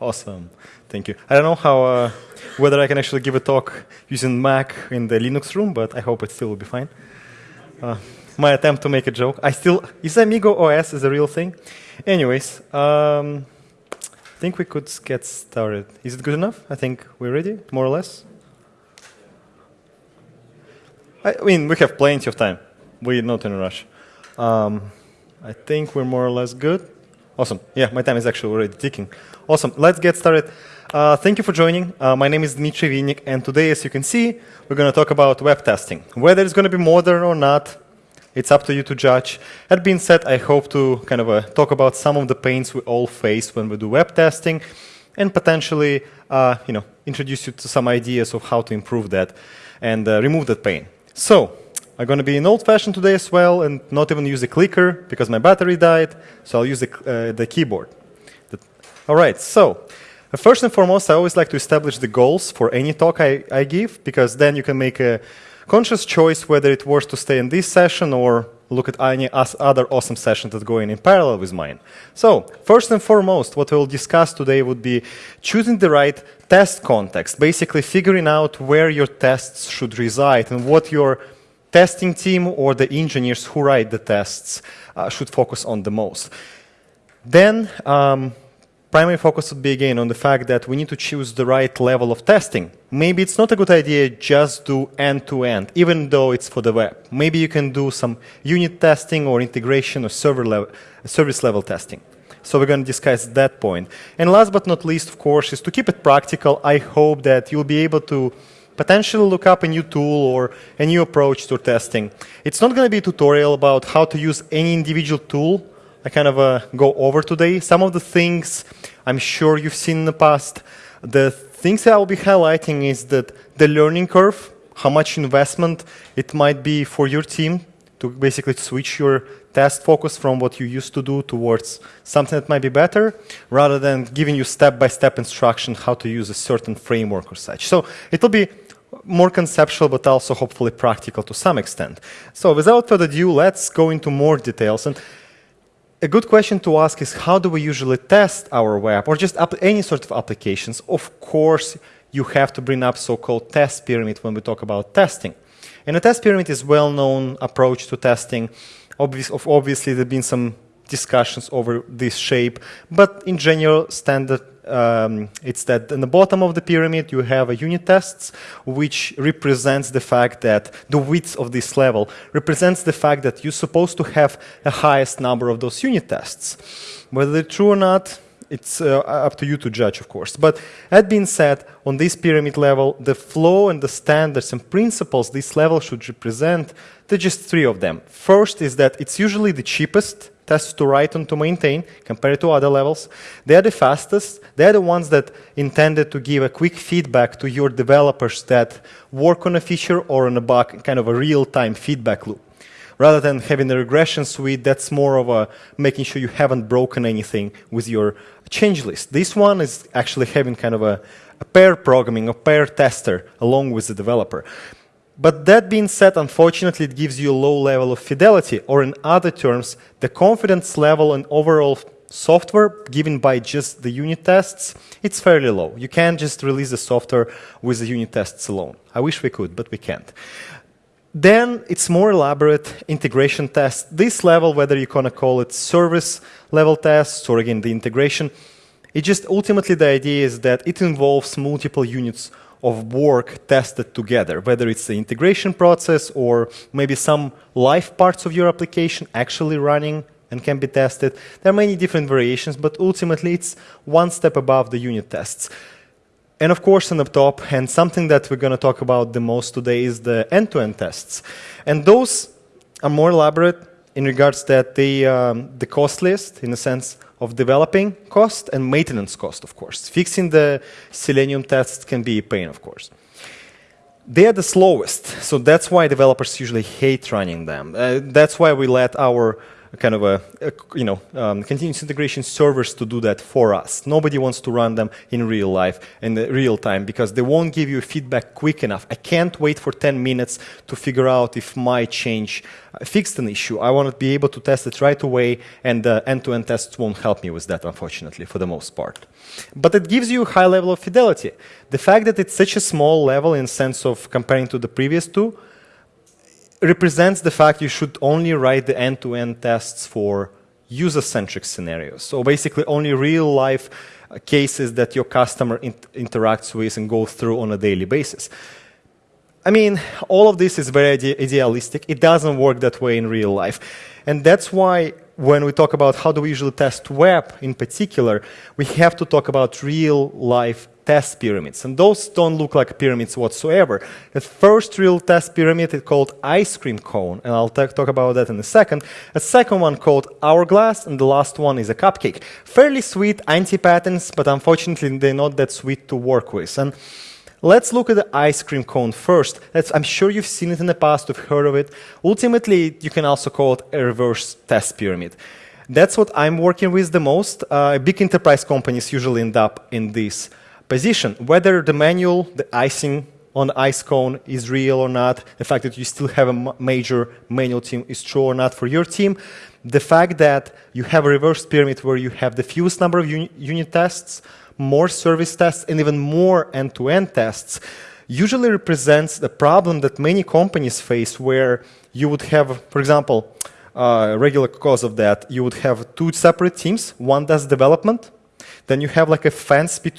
Awesome. Thank you. I don't know how uh, whether I can actually give a talk using Mac in the Linux room, but I hope it still will be fine. Uh, my attempt to make a joke. I still is Amiga OS is a real thing. Anyways, um, I think we could get started. Is it good enough? I think we're ready, more or less. I mean, we have plenty of time. We're not in a rush. Um, I think we're more or less good. Awesome. Yeah, my time is actually already ticking. Awesome. Let's get started. Uh, thank you for joining. Uh, my name is Dmitry Vinnik, and today, as you can see, we're going to talk about web testing. Whether it's going to be modern or not, it's up to you to judge. That being said, I hope to kind of uh, talk about some of the pains we all face when we do web testing, and potentially, uh, you know, introduce you to some ideas of how to improve that and uh, remove that pain. So, I'm going to be in old-fashioned today as well, and not even use a clicker because my battery died. So I'll use the, uh, the keyboard. The, all right. So. First and foremost, I always like to establish the goals for any talk I, I give, because then you can make a conscious choice whether it worth to stay in this session or look at any other awesome sessions that go in in parallel with mine. So, first and foremost, what we'll discuss today would be choosing the right test context, basically figuring out where your tests should reside and what your testing team or the engineers who write the tests uh, should focus on the most. Then, um, primary focus would be again on the fact that we need to choose the right level of testing. Maybe it's not a good idea just do end-to-end, -end, even though it's for the web. Maybe you can do some unit testing or integration or server level, service level testing. So we're going to discuss that point. And last but not least, of course, is to keep it practical. I hope that you'll be able to potentially look up a new tool or a new approach to testing. It's not going to be a tutorial about how to use any individual tool I kind of uh, go over today. Some of the things I'm sure you've seen in the past. The things I'll be highlighting is that the learning curve, how much investment it might be for your team to basically switch your test focus from what you used to do towards something that might be better, rather than giving you step-by-step -step instruction how to use a certain framework or such. So it'll be more conceptual, but also hopefully practical to some extent. So without further ado, let's go into more details. And a good question to ask is how do we usually test our web or just any sort of applications? Of course, you have to bring up so-called test pyramid when we talk about testing. And a test pyramid is well-known approach to testing. Obvious, obviously, there have been some discussions over this shape, but in general, standard um, it's that in the bottom of the pyramid you have a unit tests, which represents the fact that the width of this level represents the fact that you're supposed to have the highest number of those unit tests. Whether they're true or not, it's uh, up to you to judge, of course. But that being said, on this pyramid level, the flow and the standards and principles this level should represent, there are just three of them. First is that it's usually the cheapest tests to write and to maintain compared to other levels. They are the fastest. They are the ones that intended to give a quick feedback to your developers that work on a feature or on a bug, kind of a real-time feedback loop. Rather than having a regression suite, that's more of a making sure you haven't broken anything with your change list. This one is actually having kind of a, a pair programming, a pair tester along with the developer. But that being said, unfortunately, it gives you a low level of fidelity, or in other terms, the confidence level in overall software given by just the unit tests, it's fairly low. You can't just release the software with the unit tests alone. I wish we could, but we can't. Then it's more elaborate integration tests. This level, whether you're going to call it service level tests or again the integration, it just ultimately the idea is that it involves multiple units of work tested together, whether it's the integration process or maybe some live parts of your application actually running and can be tested. There are many different variations, but ultimately it's one step above the unit tests. And of course, on the top, and something that we're going to talk about the most today is the end-to-end -end tests. And those are more elaborate in regards that they, um, the cost list, in a sense, of developing cost and maintenance cost, of course. Fixing the Selenium tests can be a pain, of course. They are the slowest, so that's why developers usually hate running them. Uh, that's why we let our kind of a, a you know um, continuous integration servers to do that for us. Nobody wants to run them in real life in real time because they won't give you feedback quick enough. I can't wait for 10 minutes to figure out if my change uh, fixed an issue. I want to be able to test it right away, and the end-to-end tests won't help me with that, unfortunately, for the most part. But it gives you a high level of fidelity. The fact that it's such a small level in sense of comparing to the previous two represents the fact you should only write the end-to-end -end tests for user-centric scenarios. So basically only real-life uh, cases that your customer interacts with and goes through on a daily basis. I mean, all of this is very ide idealistic. It doesn't work that way in real life. And that's why when we talk about how do we usually test web in particular, we have to talk about real life test pyramids. And those don't look like pyramids whatsoever. The first real test pyramid is called ice cream cone, and I'll talk about that in a second. A second one called hourglass, and the last one is a cupcake. Fairly sweet anti-patterns, but unfortunately they're not that sweet to work with. And Let's look at the ice cream cone first. That's, I'm sure you've seen it in the past, you've heard of it. Ultimately, you can also call it a reverse test pyramid. That's what I'm working with the most. Uh, big enterprise companies usually end up in this position. Whether the manual, the icing on the ice cone is real or not, the fact that you still have a major manual team is true or not for your team, the fact that you have a reverse pyramid where you have the fewest number of uni unit tests, more service tests, and even more end-to-end -end tests, usually represents the problem that many companies face where you would have, for example, a uh, regular cause of that, you would have two separate teams. One does development, then you have like a fence bet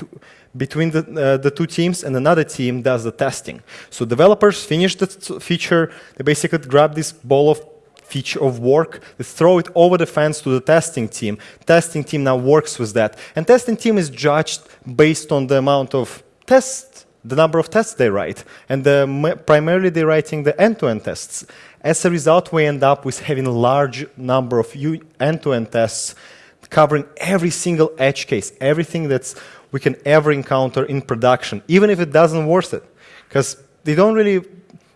between the, uh, the two teams and another team does the testing. So developers finish the feature, they basically grab this ball of feature of work, they throw it over the fence to the testing team. Testing team now works with that. And testing team is judged based on the amount of tests, the number of tests they write. And the, primarily they're writing the end-to-end -end tests. As a result, we end up with having a large number of end-to-end -end tests covering every single edge case, everything that's we can ever encounter in production, even if it doesn't worth it. Because they don't really,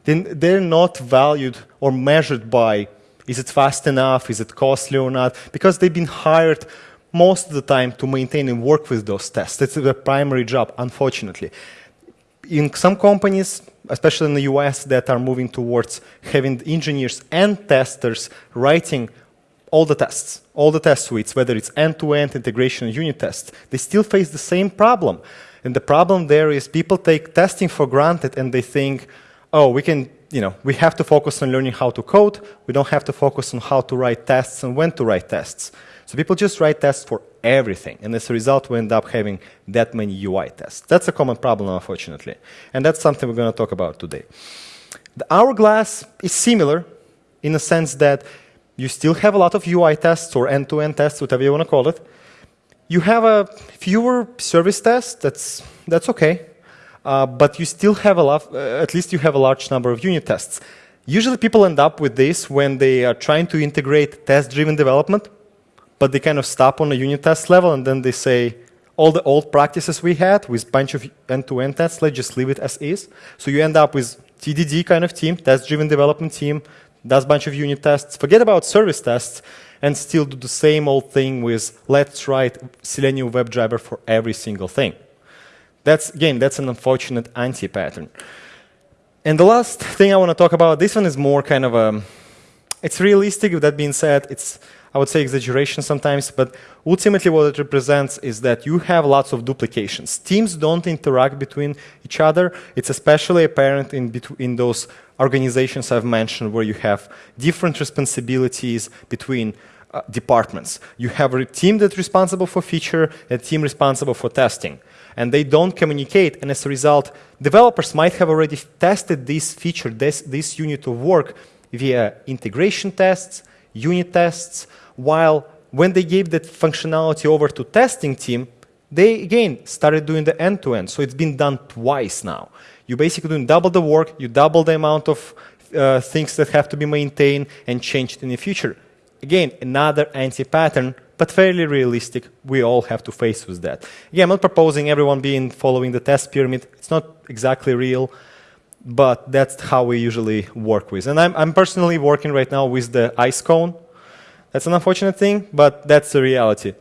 they're not valued or measured by is it fast enough? Is it costly or not? Because they've been hired most of the time to maintain and work with those tests. That's their primary job, unfortunately. In some companies, especially in the US, that are moving towards having engineers and testers writing all the tests, all the test suites, whether it's end-to-end -end integration and unit tests, they still face the same problem. And the problem there is people take testing for granted and they think, oh, we can you know, we have to focus on learning how to code. We don't have to focus on how to write tests and when to write tests. So people just write tests for everything. And as a result, we end up having that many UI tests. That's a common problem, unfortunately. And that's something we're going to talk about today. The hourglass is similar in the sense that you still have a lot of UI tests or end-to-end -end tests, whatever you want to call it. You have a fewer service tests. That's, that's OK. Uh, but you still have a lot, uh, at least you have a large number of unit tests. Usually people end up with this when they are trying to integrate test-driven development, but they kind of stop on a unit test level and then they say, all the old practices we had with bunch of end-to-end -end tests, let's just leave it as is. So you end up with TDD kind of team, test-driven development team, does a bunch of unit tests, forget about service tests, and still do the same old thing with let's write Selenium WebDriver for every single thing. That's, again, that's an unfortunate anti-pattern. And the last thing I want to talk about, this one is more kind of a, it's realistic, with that being said, it's, I would say exaggeration sometimes, but ultimately what it represents is that you have lots of duplications. Teams don't interact between each other. It's especially apparent in, in those organizations I've mentioned where you have different responsibilities between uh, departments. You have a team that's responsible for feature, a team responsible for testing and they don't communicate. And as a result, developers might have already tested this feature, this, this unit of work via integration tests, unit tests, while when they gave that functionality over to testing team, they again started doing the end-to-end. -end. So it's been done twice now. You're basically doing double the work, you double the amount of uh, things that have to be maintained and changed in the future. Again, another anti-pattern but fairly realistic. We all have to face with that. Yeah, I'm not proposing everyone being following the test pyramid. It's not exactly real, but that's how we usually work with. And I'm, I'm personally working right now with the ice cone. That's an unfortunate thing, but that's the reality.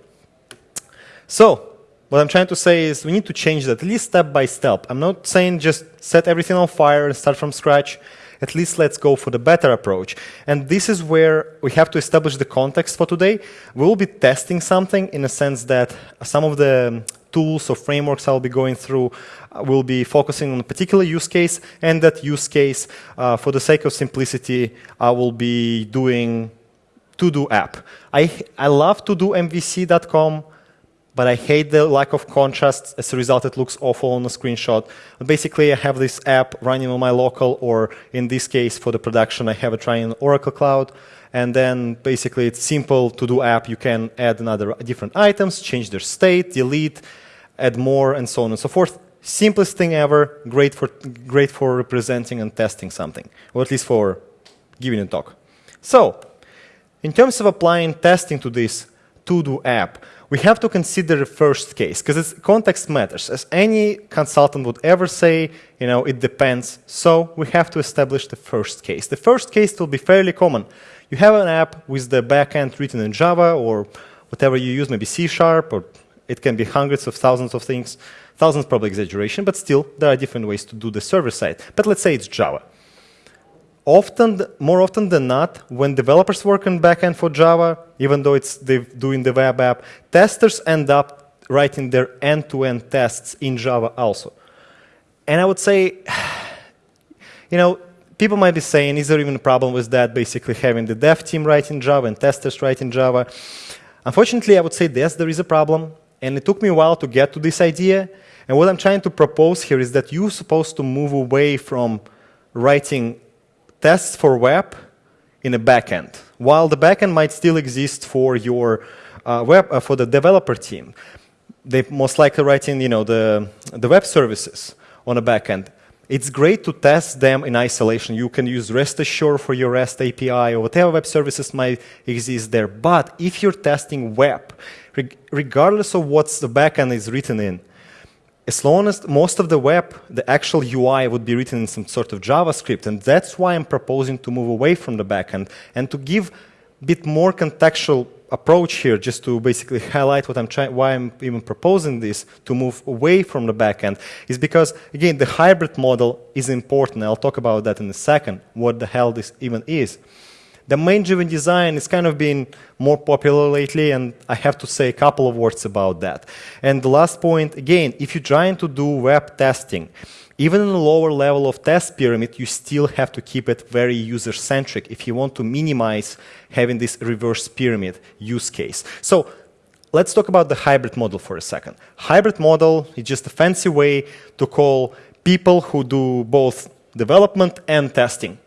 So, what I'm trying to say is we need to change that, at least step by step. I'm not saying just set everything on fire and start from scratch. At least let's go for the better approach. And this is where we have to establish the context for today. We will be testing something in a sense that some of the tools or frameworks I'll be going through uh, will be focusing on a particular use case, and that use case, uh, for the sake of simplicity, I will be doing to-do app. I, I love to-do MVC.com but I hate the lack of contrast. As a result, it looks awful on the screenshot. But basically, I have this app running on my local, or in this case, for the production, I have it running in Oracle Cloud. And then basically, it's simple to do app. You can add another different items, change their state, delete, add more, and so on and so forth. Simplest thing ever. Great for great for representing and testing something, or at least for giving a talk. So, in terms of applying testing to this to-do app, we have to consider the first case because context matters. As any consultant would ever say, you know, it depends. So we have to establish the first case. The first case will be fairly common. You have an app with the backend written in Java or whatever you use, maybe C Sharp, or it can be hundreds of thousands of things. Thousands probably exaggeration, but still, there are different ways to do the server side. But let's say it's Java often, more often than not, when developers work on backend for Java, even though it's doing the web app, testers end up writing their end-to-end -end tests in Java also. And I would say, you know, people might be saying, is there even a problem with that, basically having the dev team write in Java and testers write in Java? Unfortunately, I would say, yes, there is a problem. And it took me a while to get to this idea. And what I'm trying to propose here is that you're supposed to move away from writing tests for web in a backend, while the backend might still exist for your uh, web uh, for the developer team. They most likely writing, you know, the the web services on a backend. It's great to test them in isolation. You can use REST Assured for your REST API or whatever web services might exist there. But if you're testing web, regardless of what the backend is written in, as long as most of the web, the actual UI would be written in some sort of JavaScript, and that's why I'm proposing to move away from the backend and to give a bit more contextual approach here, just to basically highlight what I'm trying, why I'm even proposing this to move away from the backend, is because again the hybrid model is important. I'll talk about that in a second. What the hell this even is. Domain-driven design is kind of been more popular lately, and I have to say a couple of words about that. And the last point, again, if you're trying to do web testing, even in a lower level of test pyramid, you still have to keep it very user-centric if you want to minimize having this reverse pyramid use case. So let's talk about the hybrid model for a second. Hybrid model is just a fancy way to call people who do both development and testing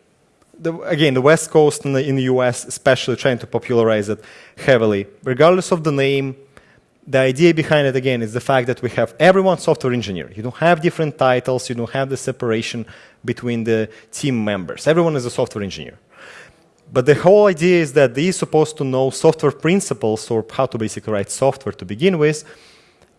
the, again, the West Coast in the, in the US, especially trying to popularize it heavily. Regardless of the name, the idea behind it, again, is the fact that we have everyone software engineer. You don't have different titles. You don't have the separation between the team members. Everyone is a software engineer. But the whole idea is that they're supposed to know software principles or how to basically write software to begin with,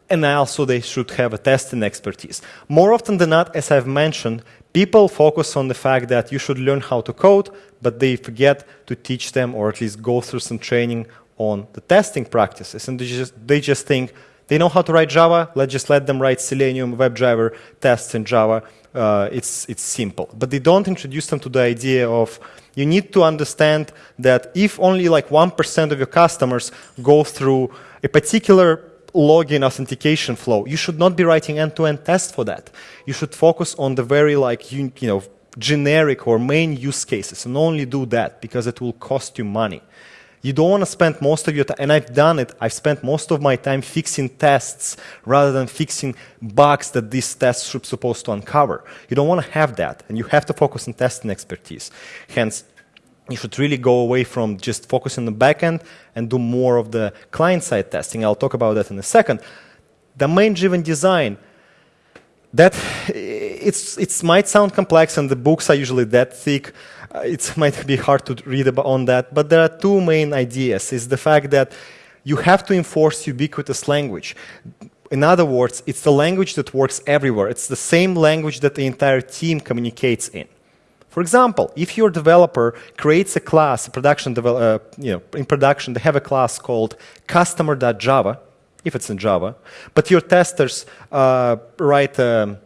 and also they should have a testing expertise. More often than not, as I've mentioned, People focus on the fact that you should learn how to code, but they forget to teach them or at least go through some training on the testing practices. And they just, they just think they know how to write Java, let's just let them write Selenium WebDriver tests in Java. Uh, it's, it's simple. But they don't introduce them to the idea of you need to understand that if only like 1% of your customers go through a particular login authentication flow. You should not be writing end-to-end -end tests for that. You should focus on the very like you, you know generic or main use cases and only do that because it will cost you money. You don't want to spend most of your time, and I've done it, I've spent most of my time fixing tests rather than fixing bugs that these tests should supposed to uncover. You don't want to have that, and you have to focus on testing expertise. Hence, you should really go away from just focusing on the backend and do more of the client-side testing. I'll talk about that in a second. Domain-driven design, that it's, it might sound complex and the books are usually that thick. Uh, it might be hard to read about on that, but there are two main ideas. Is the fact that you have to enforce ubiquitous language. In other words, it's the language that works everywhere. It's the same language that the entire team communicates in. For example, if your developer creates a class, a production uh, you know, in production, they have a class called customer.java, if it's in Java, but your testers uh, write um,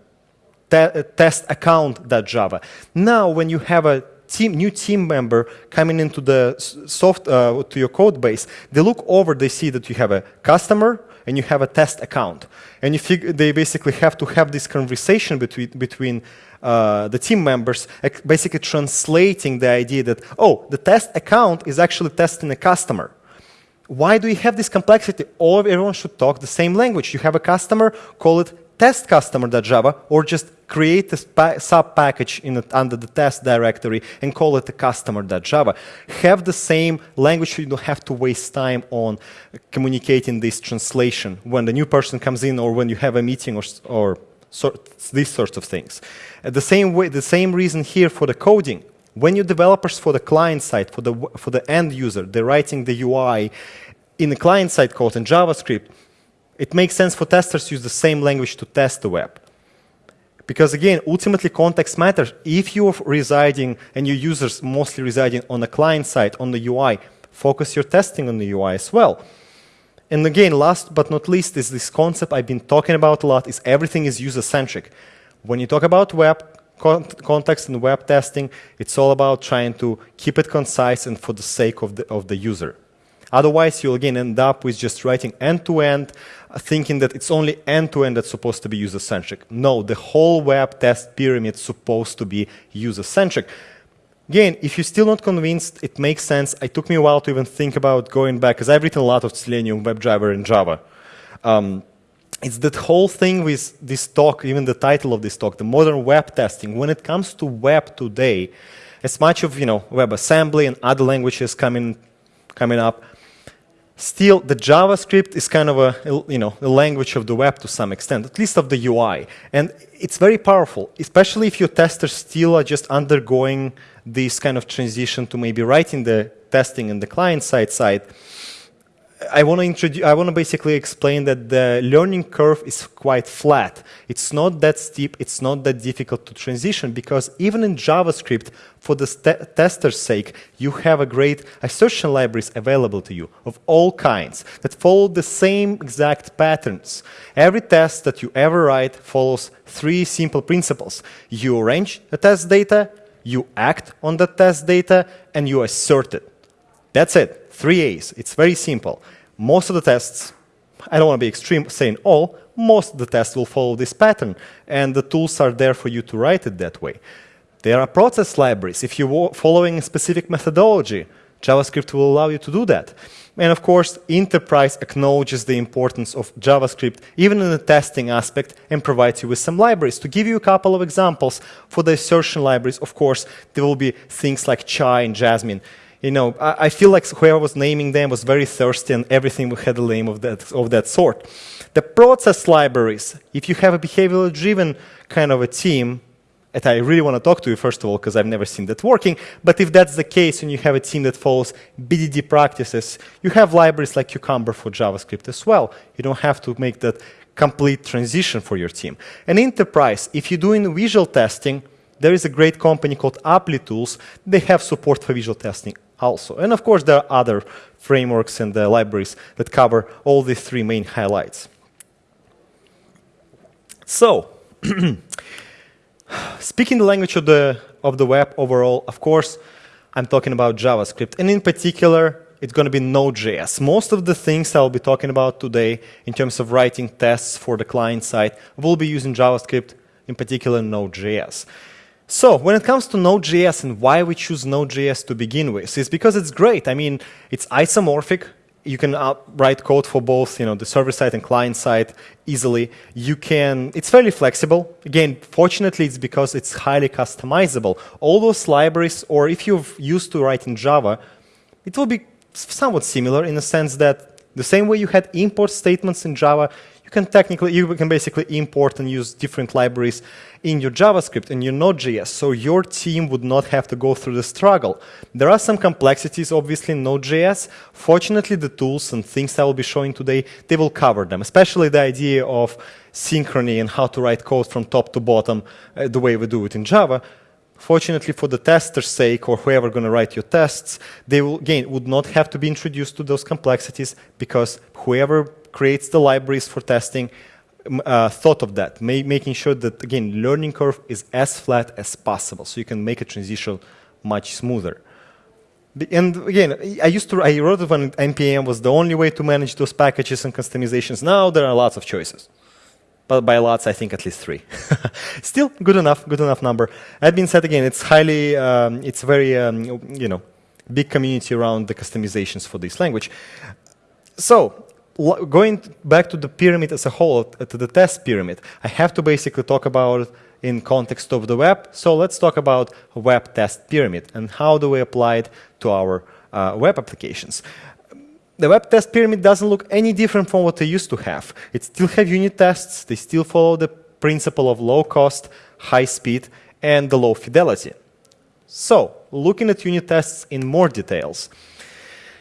te test account.java. Now, when you have a team, new team member coming into the soft uh, to your code base, they look over, they see that you have a customer and you have a test account, and you they basically have to have this conversation between between uh, the team members, basically translating the idea that oh, the test account is actually testing a customer. Why do you have this complexity? All everyone should talk the same language. You have a customer, call it test customer.java or just create a sub-package under the test directory and call it a customer.java. Have the same language so you don't have to waste time on communicating this translation when the new person comes in or when you have a meeting or, or these sorts of things. Uh, the same way, the same reason here for the coding. When you developers for the client side, for the, for the end user, they're writing the UI in the client side code in JavaScript, it makes sense for testers to use the same language to test the web. Because again, ultimately context matters. If you're residing and your users mostly residing on the client side, on the UI, focus your testing on the UI as well. And again, last but not least is this concept I've been talking about a lot is everything is user-centric. When you talk about web context and web testing, it's all about trying to keep it concise and for the sake of the, of the user. Otherwise, you'll again end up with just writing end-to-end, -end, thinking that it's only end-to-end -end that's supposed to be user-centric. No, the whole web test pyramid is supposed to be user-centric. Again, if you're still not convinced, it makes sense. It took me a while to even think about going back, because I've written a lot of Selenium, WebDriver, and Java. Um, it's that whole thing with this talk, even the title of this talk, the modern web testing. When it comes to web today, as much of you know WebAssembly and other languages coming coming up, Still, the JavaScript is kind of a, you know, a language of the web to some extent, at least of the UI. And it's very powerful, especially if your testers still are just undergoing this kind of transition to maybe writing the testing in the client-side side. I want to introduce, I want to basically explain that the learning curve is quite flat. It's not that steep, it's not that difficult to transition because even in JavaScript, for the tester's sake, you have a great assertion libraries available to you of all kinds that follow the same exact patterns. Every test that you ever write follows three simple principles. You arrange the test data, you act on the test data, and you assert it. That's it three A's. It's very simple. Most of the tests, I don't want to be extreme saying all, most of the tests will follow this pattern, and the tools are there for you to write it that way. There are process libraries. If you're following a specific methodology, JavaScript will allow you to do that. And of course, Enterprise acknowledges the importance of JavaScript, even in the testing aspect, and provides you with some libraries. To give you a couple of examples, for the assertion libraries, of course, there will be things like Chai and Jasmine you know, I, I, feel like whoever was naming them was very thirsty and everything had a name of that, of that sort. The process libraries, if you have a behavioral driven kind of a team, I really want to talk to you, first of all, because I've never seen that working. But if that's the case and you have a team that follows BDD practices, you have libraries like Cucumber for JavaScript as well. You don't have to make that complete transition for your team. And enterprise, if you're doing visual testing, there is a great company called Applitools. They have support for visual testing also. And of course, there are other frameworks and uh, libraries that cover all these three main highlights. So, speaking the language of the, of the web overall, of course, I'm talking about JavaScript. And in particular, it's going to be Node.js. Most of the things I'll be talking about today in terms of writing tests for the client side will be using JavaScript, in particular Node.js. So when it comes to Node.js and why we choose Node.js to begin with, is because it's great. I mean, it's isomorphic. You can write code for both, you know, the server side and client side easily. You can, it's fairly flexible. Again, fortunately, it's because it's highly customizable. All those libraries, or if you've used to write in Java, it will be somewhat similar in the sense that the same way you had import statements in Java, you can technically, you can basically import and use different libraries in your JavaScript and your Node.js, so your team would not have to go through the struggle. There are some complexities, obviously, in Node.js. Fortunately, the tools and things I will be showing today, they will cover them, especially the idea of synchrony and how to write code from top to bottom uh, the way we do it in Java. Fortunately for the tester's sake or whoever going to write your tests, they will, again, would not have to be introduced to those complexities because whoever creates the libraries for testing uh, thought of that, ma making sure that, again, learning curve is as flat as possible so you can make a transition much smoother. And again, I used to, I wrote it when NPM was the only way to manage those packages and customizations. Now there are lots of choices. But by lots, I think at least three. Still good enough, good enough number. That being said, again, it's highly, um, it's very, um, you know, big community around the customizations for this language. So going back to the pyramid as a whole, to the test pyramid, I have to basically talk about in context of the web. So let's talk about web test pyramid and how do we apply it to our uh, web applications. The web test pyramid doesn't look any different from what they used to have. It still have unit tests. They still follow the principle of low cost, high speed, and the low fidelity. So looking at unit tests in more details.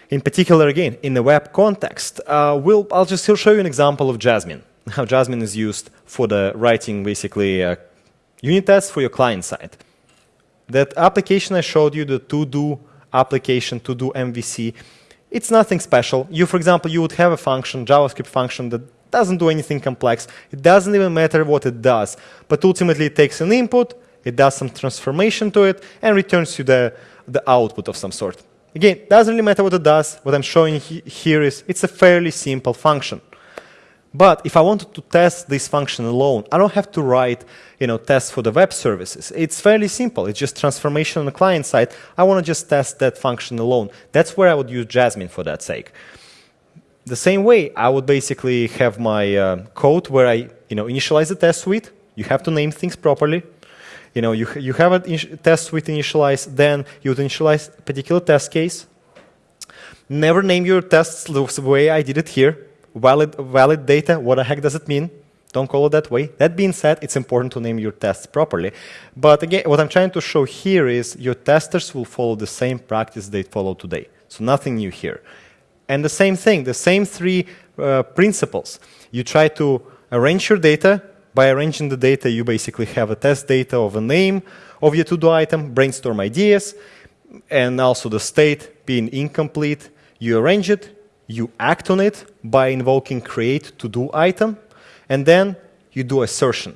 In particular, again, in the web context, uh, we'll, I'll just show you an example of Jasmine, how Jasmine is used for the writing, basically, uh, unit tests for your client side. That application I showed you, the to-do application, to-do MVC, it's nothing special. You, for example, you would have a function, JavaScript function that doesn't do anything complex. It doesn't even matter what it does. But ultimately, it takes an input, it does some transformation to it, and returns you the, the output of some sort. Again, doesn't really matter what it does. What I'm showing he here is it's a fairly simple function. But if I wanted to test this function alone, I don't have to write you know, tests for the web services. It's fairly simple. It's just transformation on the client side. I want to just test that function alone. That's where I would use Jasmine for that sake. The same way, I would basically have my uh, code where I you know, initialize the test suite. You have to name things properly you know, you, you have a test suite initialized, then you would initialize a particular test case. Never name your tests the way I did it here. Valid, valid data, what the heck does it mean? Don't call it that way. That being said, it's important to name your tests properly. But again, what I'm trying to show here is your testers will follow the same practice they follow today. So nothing new here. And the same thing, the same three uh, principles. You try to arrange your data by arranging the data, you basically have a test data of a name of your to-do item, brainstorm ideas, and also the state being incomplete. You arrange it, you act on it by invoking create to-do item, and then you do assertion.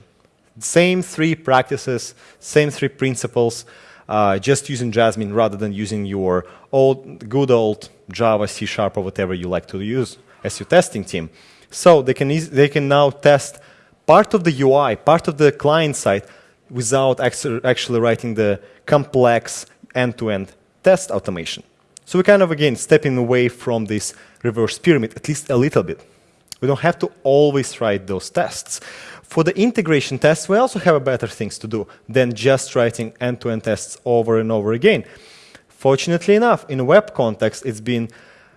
Same three practices, same three principles, uh, just using Jasmine rather than using your old, good old Java, C Sharp, or whatever you like to use as your testing team. So they can, they can now test part of the UI, part of the client side, without actually writing the complex end-to-end -end test automation. So we're kind of, again, stepping away from this reverse pyramid, at least a little bit. We don't have to always write those tests. For the integration tests, we also have better things to do than just writing end-to-end -end tests over and over again. Fortunately enough, in a web context, it's been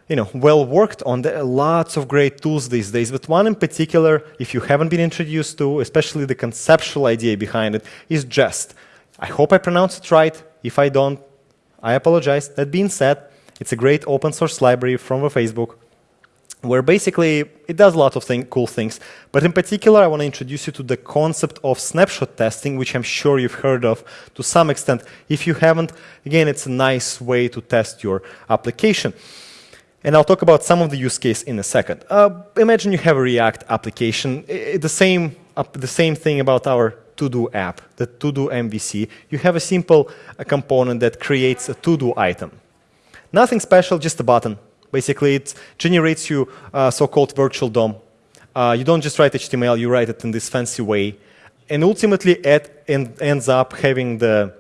you know, well worked on. There are lots of great tools these days, but one in particular, if you haven't been introduced to, especially the conceptual idea behind it, is Jest. I hope I pronounced it right. If I don't, I apologize. That being said, it's a great open source library from Facebook where basically it does a lot of thing, cool things. But in particular, I want to introduce you to the concept of snapshot testing, which I'm sure you've heard of to some extent. If you haven't, again, it's a nice way to test your application. And I'll talk about some of the use case in a second. Uh, imagine you have a React application, I, the same, uh, the same thing about our to-do app, the to-do MVC. You have a simple uh, component that creates a to-do item. Nothing special, just a button. Basically, it generates you a so-called virtual DOM. Uh, you don't just write HTML, you write it in this fancy way. And ultimately, it ends up having the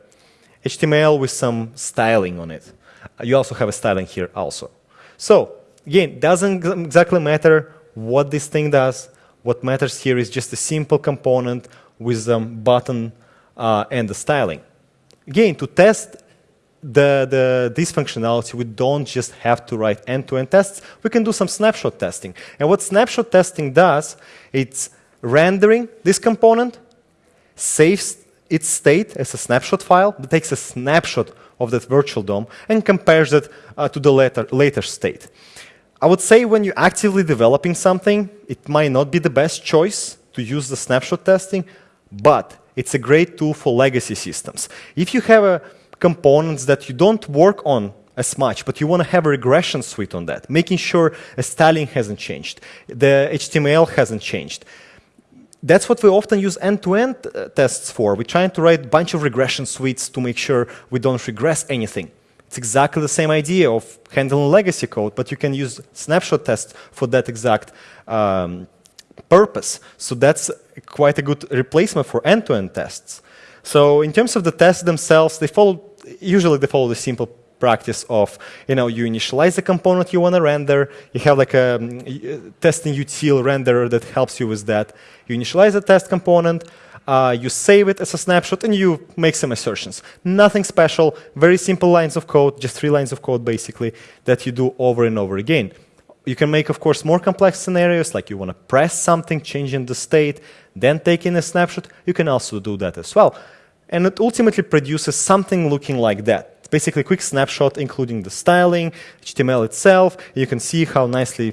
HTML with some styling on it. Uh, you also have a styling here also. So again, doesn't exactly matter what this thing does. What matters here is just a simple component with a button uh, and the styling. Again, to test the, the, this functionality, we don't just have to write end-to-end -end tests. We can do some snapshot testing. And what snapshot testing does, it's rendering this component, saves its state as a snapshot file, that takes a snapshot of that virtual DOM and compares it uh, to the later, later state. I would say when you're actively developing something, it might not be the best choice to use the snapshot testing, but it's a great tool for legacy systems. If you have a components that you don't work on as much, but you want to have a regression suite on that, making sure a styling hasn't changed, the HTML hasn't changed. That's what we often use end-to-end -end, uh, tests for. We're trying to write a bunch of regression suites to make sure we don't regress anything. It's exactly the same idea of handling legacy code, but you can use snapshot tests for that exact um, purpose. So that's quite a good replacement for end-to-end -end tests. So in terms of the tests themselves, they follow usually they follow the simple practice of, you know, you initialize the component you want to render, you have like a um, testing util renderer that helps you with that. You initialize the test component, uh, you save it as a snapshot, and you make some assertions. Nothing special, very simple lines of code, just three lines of code basically, that you do over and over again. You can make, of course, more complex scenarios, like you want to press something, changing the state, then taking a snapshot. You can also do that as well. And it ultimately produces something looking like that basically a quick snapshot, including the styling, HTML itself. You can see how nicely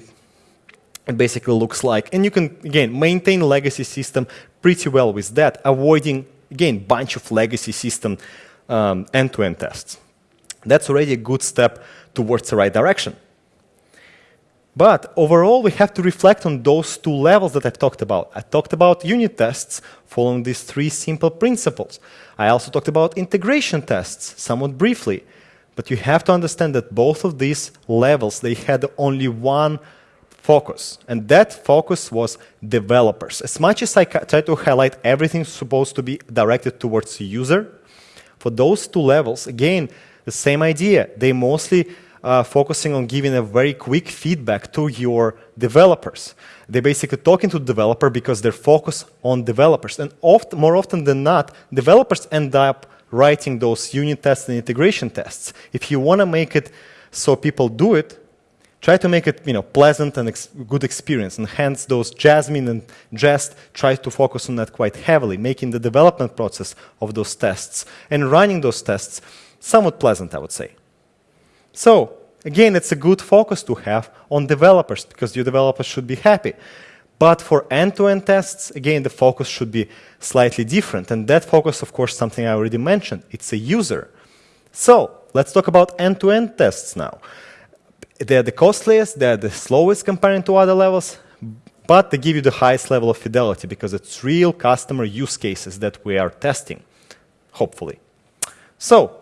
it basically looks like. And you can, again, maintain legacy system pretty well with that, avoiding, again, bunch of legacy system um, end-to-end um, -end tests. That's already a good step towards the right direction. But overall, we have to reflect on those two levels that I've talked about. I talked about unit tests following these three simple principles. I also talked about integration tests somewhat briefly, but you have to understand that both of these levels, they had only one focus, and that focus was developers. As much as I try to highlight everything supposed to be directed towards the user, for those two levels, again, the same idea. They mostly uh, focusing on giving a very quick feedback to your developers. They're basically talking to the developer because they're focused on developers. And oft, more often than not, developers end up writing those unit tests and integration tests. If you want to make it so people do it, try to make it you know, pleasant and ex good experience. And hence those Jasmine and Jest try to focus on that quite heavily, making the development process of those tests and running those tests somewhat pleasant, I would say. So again, it's a good focus to have on developers because your developers should be happy. But for end-to-end -end tests, again, the focus should be slightly different. And that focus, of course, something I already mentioned. It's a user. So let's talk about end-to-end -end tests now. They're the costliest, they're the slowest comparing to other levels, but they give you the highest level of fidelity because it's real customer use cases that we are testing, hopefully. So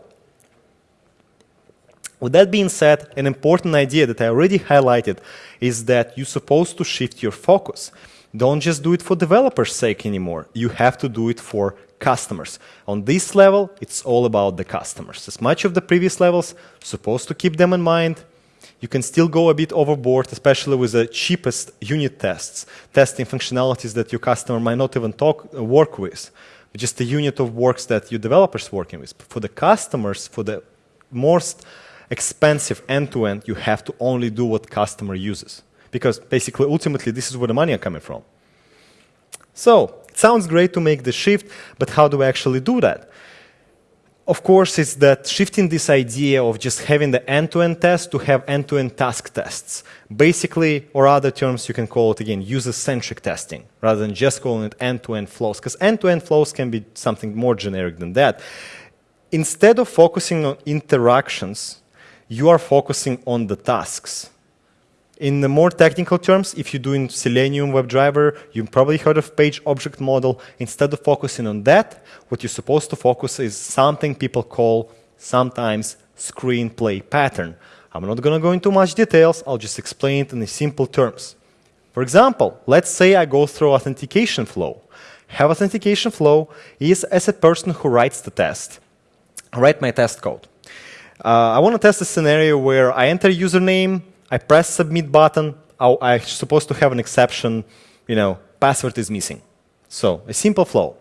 with that being said, an important idea that I already highlighted is that you're supposed to shift your focus. Don't just do it for developers' sake anymore. You have to do it for customers. On this level, it's all about the customers. As much of the previous levels, supposed to keep them in mind. You can still go a bit overboard, especially with the cheapest unit tests, testing functionalities that your customer might not even talk, uh, work with, just the unit of works that your developers working with. For the customers, for the most expensive end-to-end, -end, you have to only do what customer uses. Because basically, ultimately, this is where the money are coming from. So, it sounds great to make the shift, but how do we actually do that? Of course, it's that shifting this idea of just having the end-to-end -end test to have end-to-end -end task tests. Basically, or other terms, you can call it again user-centric testing, rather than just calling it end-to-end flows, because end-to-end flows can be something more generic than that. Instead of focusing on interactions you are focusing on the tasks. In the more technical terms, if you're doing Selenium WebDriver, you've probably heard of page object model. Instead of focusing on that, what you're supposed to focus is something people call sometimes screenplay pattern. I'm not going to go into much details. I'll just explain it in simple terms. For example, let's say I go through authentication flow. Have authentication flow is as a person who writes the test. I write my test code. Uh, I want to test a scenario where I enter username, I press submit button, I'm supposed to have an exception, you know, password is missing. So a simple flow.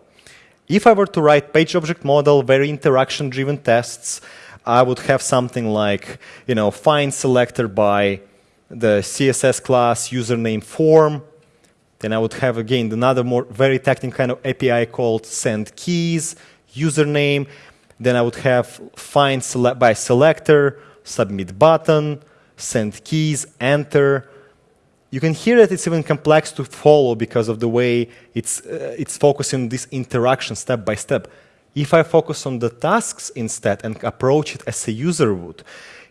If I were to write page object model, very interaction driven tests, I would have something like, you know, find selector by the CSS class username form. Then I would have again another more very technical kind of API called send keys, username, then I would have find select by selector, submit button, send keys, enter. you can hear that it's even complex to follow because of the way it's, uh, it's focusing this interaction step by step. If I focus on the tasks instead and approach it as a user would,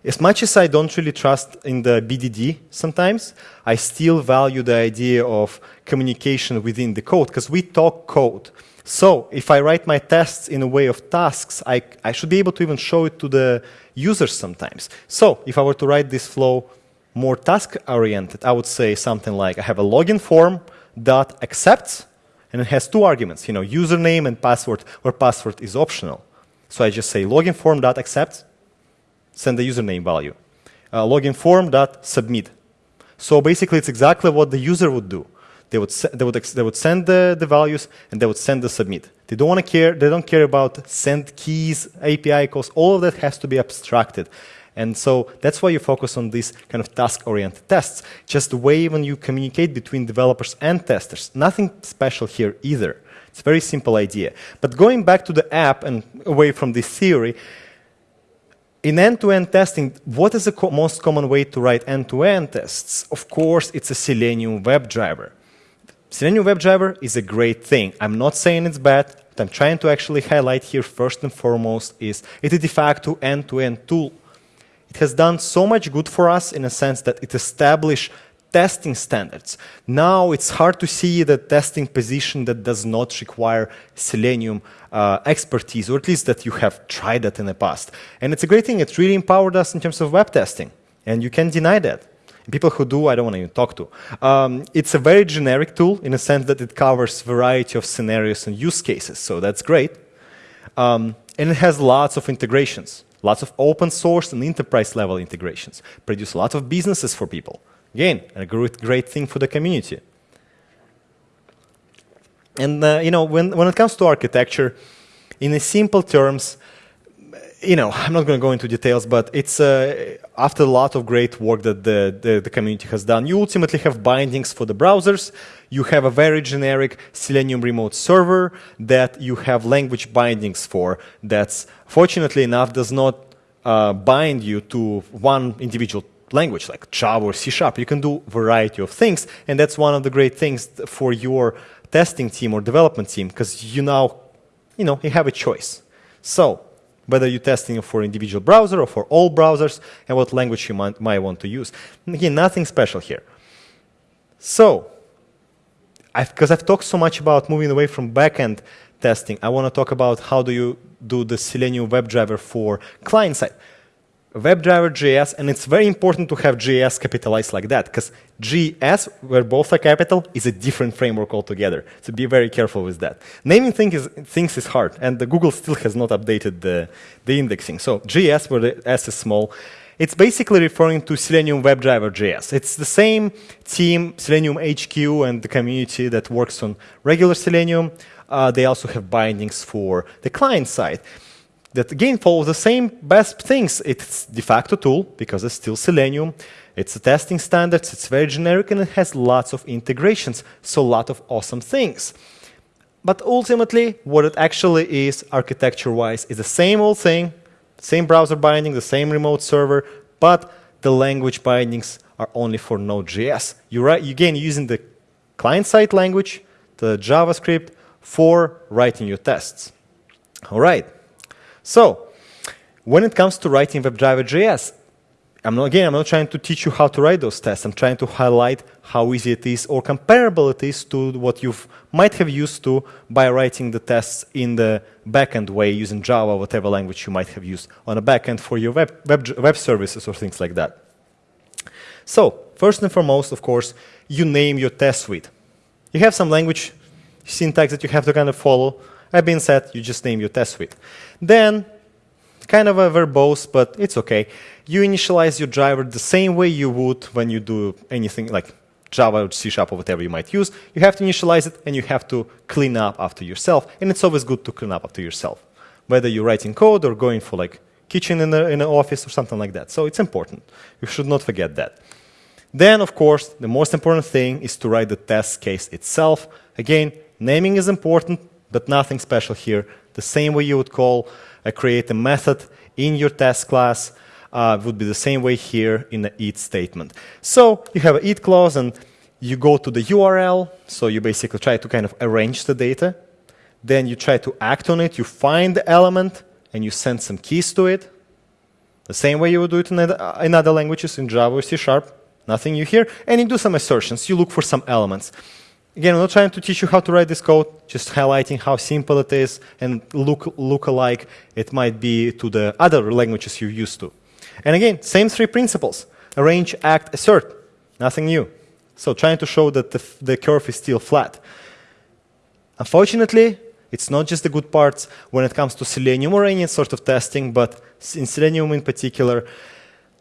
as much as I don't really trust in the BDD sometimes, I still value the idea of communication within the code because we talk code. So if I write my tests in a way of tasks, I, I should be able to even show it to the users sometimes. So if I were to write this flow more task-oriented, I would say something like I have a login form dot accepts, and it has two arguments, you know, username and password, where password is optional. So I just say login form dot accept, send the username value. Uh, login form dot submit. So basically, it's exactly what the user would do. They would, they would, they would send the, the values and they would send the submit. They don't want to care, they don't care about send keys, API calls, all of that has to be abstracted. And so that's why you focus on these kind of task-oriented tests. Just the way when you communicate between developers and testers. Nothing special here either. It's a very simple idea. But going back to the app and away from this theory, in end-to-end -end testing, what is the co most common way to write end-to-end -end tests? Of course, it's a Selenium WebDriver. Selenium WebDriver is a great thing. I'm not saying it's bad. What I'm trying to actually highlight here first and foremost is it's a de facto end-to-end -end tool. It has done so much good for us in a sense that it established testing standards. Now it's hard to see the testing position that does not require Selenium uh, expertise, or at least that you have tried that in the past. And it's a great thing. It really empowered us in terms of web testing. And you can't deny that. People who do, I don't want to even talk to. Um, it's a very generic tool in a sense that it covers variety of scenarios and use cases, so that's great. Um, and it has lots of integrations, lots of open source and enterprise level integrations, produce lots of businesses for people. Again, a great, great thing for the community. And uh, you know, when, when it comes to architecture, in simple terms, you know, I'm not going to go into details, but it's uh, after a lot of great work that the, the, the, community has done, you ultimately have bindings for the browsers. You have a very generic Selenium remote server that you have language bindings for that's, fortunately enough, does not uh, bind you to one individual language like Java or C Sharp. You can do a variety of things, and that's one of the great things for your testing team or development team because you now, you know, you have a choice. So whether you're testing for individual browser or for all browsers, and what language you might, might want to use. And again, nothing special here. So, because I've, I've, talked so much about moving away from backend testing, I want to talk about how do you do the Selenium WebDriver for client side. WebDriver JS, and it's very important to have JS capitalized like that, because JS, where both are capital, is a different framework altogether. So be very careful with that. Naming things is, things is hard, and the Google still has not updated the, the indexing. So JS, where the S is small, it's basically referring to Selenium WebDriver JS. It's the same team, Selenium HQ, and the community that works on regular Selenium. Uh, they also have bindings for the client side that again follows the same best things. It's de facto tool because it's still Selenium. It's a testing standards. It's very generic and it has lots of integrations. So a lot of awesome things. But ultimately, what it actually is architecture-wise is the same old thing, same browser binding, the same remote server, but the language bindings are only for Node.js. You write, you again using the client-side language, the JavaScript, for writing your tests. All right. So when it comes to writing WebDriver.js, I'm not, again, I'm not trying to teach you how to write those tests. I'm trying to highlight how easy it is or comparable it is to what you might have used to by writing the tests in the backend way using Java, whatever language you might have used on a backend for your web, web, web services or things like that. So first and foremost, of course, you name your test suite. You have some language syntax that you have to kind of follow. That been said, you just name your test suite. Then, kind of a verbose, but it's okay. You initialize your driver the same way you would when you do anything like Java or C Sharp or whatever you might use. You have to initialize it and you have to clean up after yourself. And it's always good to clean up after yourself, whether you're writing code or going for like kitchen in, the, in an office or something like that. So it's important. You should not forget that. Then, of course, the most important thing is to write the test case itself. Again, naming is important, but nothing special here. The same way you would call, uh, create a method in your test class uh, would be the same way here in the it statement. So you have an it clause, and you go to the URL, so you basically try to kind of arrange the data. Then you try to act on it, you find the element, and you send some keys to it. The same way you would do it in in other languages, in Java or C Sharp, nothing new here. And you do some assertions, you look for some elements. Again, I'm not trying to teach you how to write this code, just highlighting how simple it is and look, look alike it might be to the other languages you're used to. And again, same three principles. Arrange, act, assert. Nothing new. So trying to show that the, the curve is still flat. Unfortunately, it's not just the good parts when it comes to Selenium or any sort of testing, but in Selenium in particular,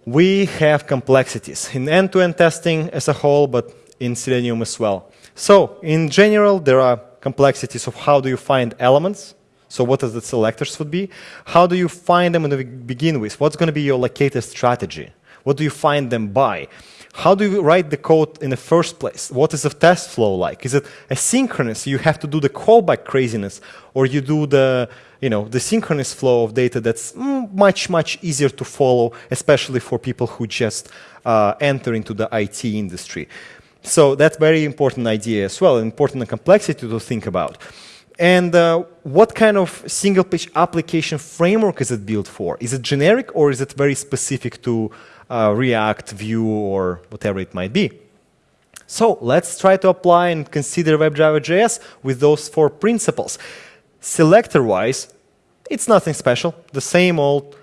we have complexities in end-to-end -end testing as a whole, but in Selenium as well. So in general, there are complexities of how do you find elements, so what does the selectors would be? How do you find them to begin with? What's going to be your locator strategy? What do you find them by? How do you write the code in the first place? What is the test flow like? Is it asynchronous? You have to do the callback craziness, or you do the, you know, the synchronous flow of data that's mm, much, much easier to follow, especially for people who just uh, enter into the IT industry. So that's very important idea as well, important complexity to think about. And uh, what kind of single page application framework is it built for? Is it generic or is it very specific to uh, React, Vue, or whatever it might be. So let's try to apply and consider WebDriver.js with those four principles. Selector-wise, it's nothing special. The same old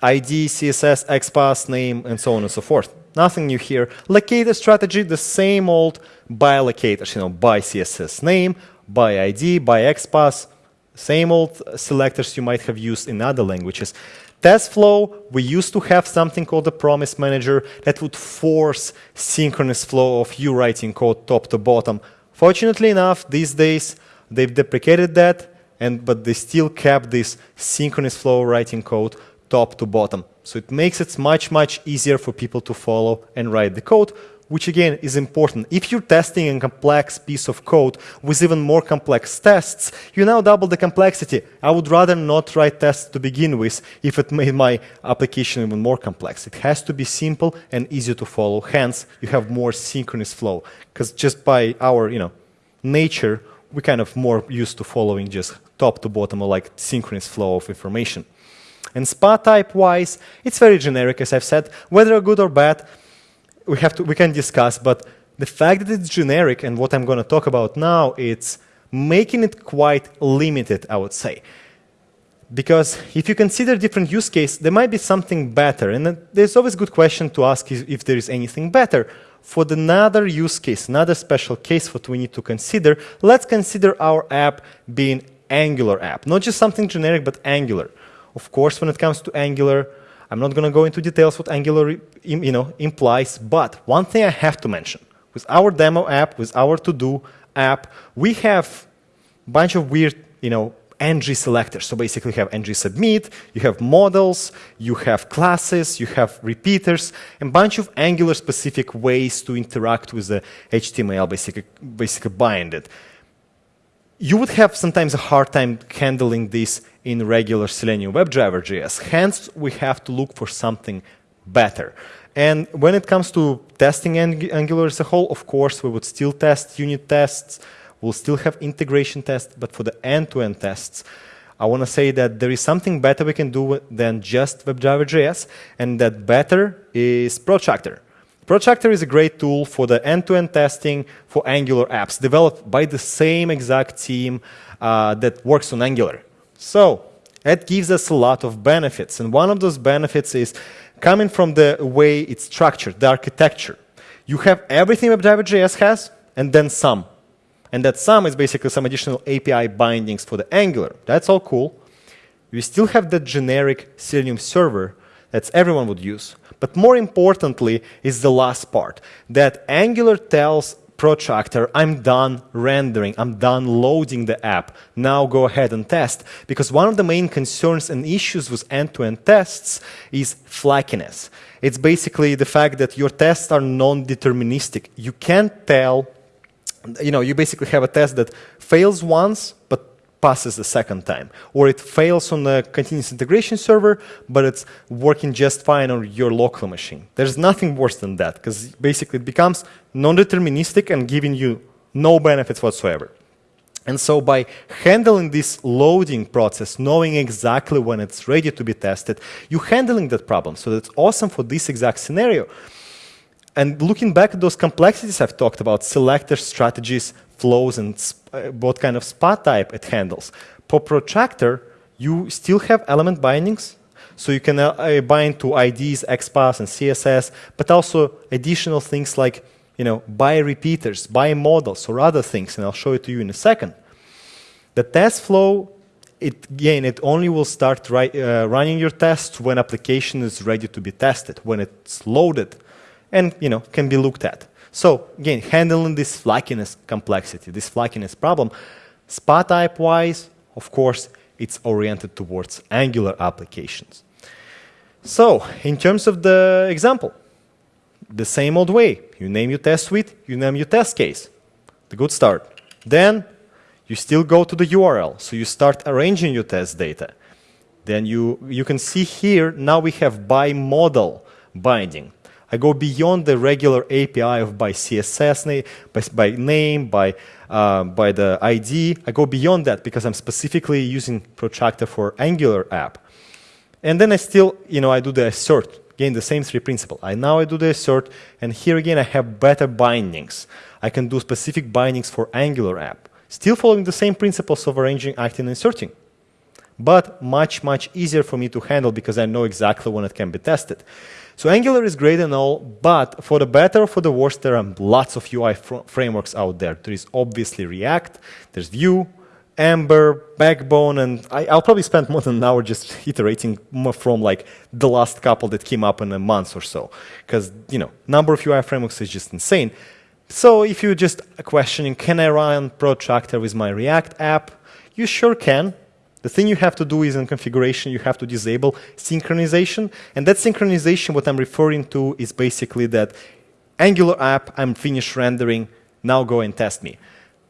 ID, CSS, XPath, name, and so on and so forth. Nothing new here. Locator strategy, the same old by locators, you know, by CSS name, by ID, by XPath, same old selectors you might have used in other languages. Test flow, we used to have something called a promise manager that would force synchronous flow of you writing code top to bottom. Fortunately enough, these days, they've deprecated that, and but they still kept this synchronous flow writing code top to bottom. So it makes it much, much easier for people to follow and write the code which again is important. If you're testing a complex piece of code with even more complex tests, you now double the complexity. I would rather not write tests to begin with if it made my application even more complex. It has to be simple and easy to follow. Hence, you have more synchronous flow. Because just by our you know, nature, we're kind of more used to following just top to bottom or like synchronous flow of information. And SPA type wise, it's very generic, as I've said. Whether good or bad, we have to we can discuss, but the fact that it's generic and what I'm going to talk about now, it's making it quite limited, I would say. Because if you consider different use case, there might be something better. And there's always a good question to ask if there is anything better. For another use case, another special case what we need to consider, let's consider our app being Angular app. Not just something generic, but Angular. Of course, when it comes to Angular, I'm not going to go into details what Angular you know, implies, but one thing I have to mention. With our demo app, with our to-do app, we have a bunch of weird you know, ng selectors. So basically you have ng submit, you have models, you have classes, you have repeaters, and a bunch of Angular specific ways to interact with the HTML, basically, basically bind it you would have sometimes a hard time handling this in regular Selenium WebDriver JS. Hence, we have to look for something better. And when it comes to testing Angular as a whole, of course, we would still test unit tests. We'll still have integration tests. But for the end-to-end -end tests, I want to say that there is something better we can do than just WebDriver JS, and that better is Protractor. Protractor is a great tool for the end-to-end -end testing for Angular apps, developed by the same exact team uh, that works on Angular. So it gives us a lot of benefits, and one of those benefits is coming from the way it's structured, the architecture. You have everything WebDriver.js has, and then some. And that some is basically some additional API bindings for the Angular. That's all cool. We still have the generic Selenium server that everyone would use. But more importantly is the last part, that Angular tells Protractor, I'm done rendering, I'm done loading the app. Now go ahead and test. Because one of the main concerns and issues with end-to-end -end tests is flakiness. It's basically the fact that your tests are non-deterministic. You can't tell, you know, you basically have a test that fails once, but passes the second time. Or it fails on the continuous integration server, but it's working just fine on your local machine. There's nothing worse than that, because basically it becomes non-deterministic and giving you no benefits whatsoever. And so by handling this loading process, knowing exactly when it's ready to be tested, you're handling that problem. So that's awesome for this exact scenario. And looking back at those complexities I've talked about, selector strategies, flows, and uh, what kind of spa type it handles. For protractor, you still have element bindings. So you can uh, uh bind to IDs, XPath, and CSS, but also additional things like you know, by repeaters, by models, or other things, and I'll show it to you in a second. The test flow, it, again, it only will start uh, running your tests when application is ready to be tested, when it's loaded, and you know, can be looked at. So again, handling this flakiness complexity, this flakiness problem, SPA type wise, of course, it's oriented towards Angular applications. So in terms of the example, the same old way. You name your test suite, you name your test case. The good start. Then you still go to the URL. So you start arranging your test data. Then you, you can see here, now we have by model binding. I go beyond the regular API of by CSS, name, by, by name, by, uh, by the ID. I go beyond that because I'm specifically using Protractor for Angular app. And then I still, you know, I do the assert Again, the same three principle. I now I do the assert, and here again I have better bindings. I can do specific bindings for Angular app, still following the same principles of arranging, acting, and asserting. But much, much easier for me to handle because I know exactly when it can be tested. So Angular is great and all, but for the better or for the worse, there are lots of UI fr frameworks out there. There is obviously React, there's Vue, Ember, Backbone, and I, will probably spend more than an hour just iterating from like the last couple that came up in a month or so. Because, you know, number of UI frameworks is just insane. So if you're just questioning, can I run Protractor with my React app? You sure can. The thing you have to do is in configuration, you have to disable synchronization. And that synchronization, what I'm referring to, is basically that Angular app, I'm finished rendering, now go and test me.